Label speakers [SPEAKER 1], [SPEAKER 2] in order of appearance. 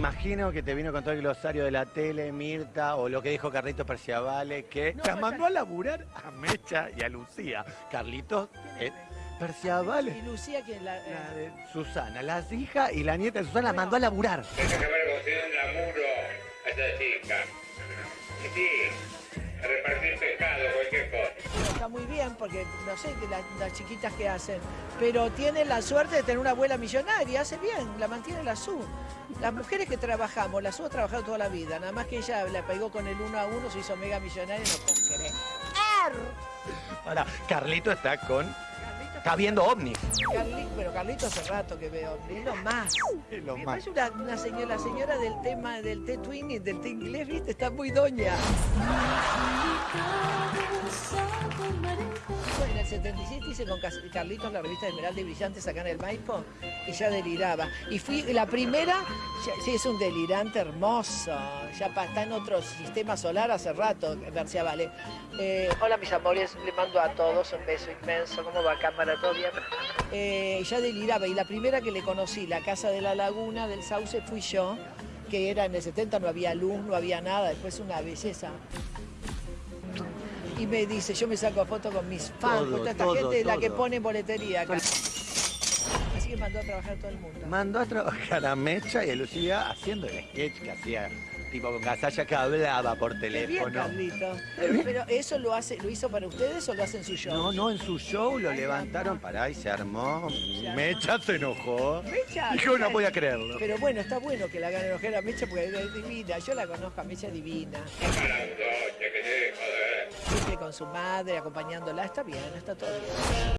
[SPEAKER 1] imagino que te vino con todo el glosario de la tele, Mirta, o lo que dijo Carlitos Perciavale, que
[SPEAKER 2] No,
[SPEAKER 1] las
[SPEAKER 2] no,
[SPEAKER 1] mandó a laburar a Mecha y a Lucía. Carlitos eh, Perciavale,
[SPEAKER 2] Y Lucía, que la, eh,
[SPEAKER 1] la de Susana, las hijas y la nieta de Susana, la mandó a laburar.
[SPEAKER 3] Que haber conseguido un laburo a esa chica. Sí,
[SPEAKER 2] muy bien porque no sé que la- las chiquitas que hacen, pero tiene la suerte de tener una abuela millonaria, hace bien, la mantiene la SU. Las mujeres que trabajamos, la SU ha trabajado toda la vida, nada más que ella la pegó con el uno a uno, se hizo mega millonaria, no puedo creer.
[SPEAKER 1] Ahora, Carlito está con. Está viendo ovnis.
[SPEAKER 2] Carli- pero Carlito hace rato que veo, es lo más.
[SPEAKER 1] Es lo más.
[SPEAKER 2] parece una, una señora, la señora del tema del té twinning, del té inglés, ¿viste? Está muy doña. 77 hice con Carlitos la revista Esmeralda y Brillantes acá en el Maipo y ya deliraba. Y fui la primera, ya- sí, es un delirante hermoso, ya está en otro sistema solar hace rato, García Vale. Eh, hola mis amores, le mando a todos un beso inmenso, ¿cómo va cámara? ¿Todo bien? Eh, ya deliraba y la primera que le conocí, la Casa de la Laguna del Sauce, fui yo, que era en el 70, no había luz, no había nada, después una belleza. Y me dice, yo me saco fotos con mis fans,
[SPEAKER 1] Todo,
[SPEAKER 2] con toda esta
[SPEAKER 1] todo,
[SPEAKER 2] gente, la que
[SPEAKER 1] todo.
[SPEAKER 2] pone boletería acá. Así que mandó a trabajar todo el mundo.
[SPEAKER 1] Mandó a trabajar a Mecha y a Lucía haciendo el sketch que hacía tipo con Casalla que hablaba por
[SPEAKER 2] bien,
[SPEAKER 1] teléfono.
[SPEAKER 2] Carlito. Pero eso lo hace, lo hizo para ustedes o lo hace en su show?
[SPEAKER 1] No, no, en su show lo levantaron para ahí, se armó. Mecha se enojó.
[SPEAKER 2] Mecha,
[SPEAKER 1] Yo no podía creerlo.
[SPEAKER 2] Pero bueno, está bueno que la hagan enojar a Mecha porque es divina. Yo la conozco a Mecha divina. Con su madre, acompañándola. Está bien, está todo bien.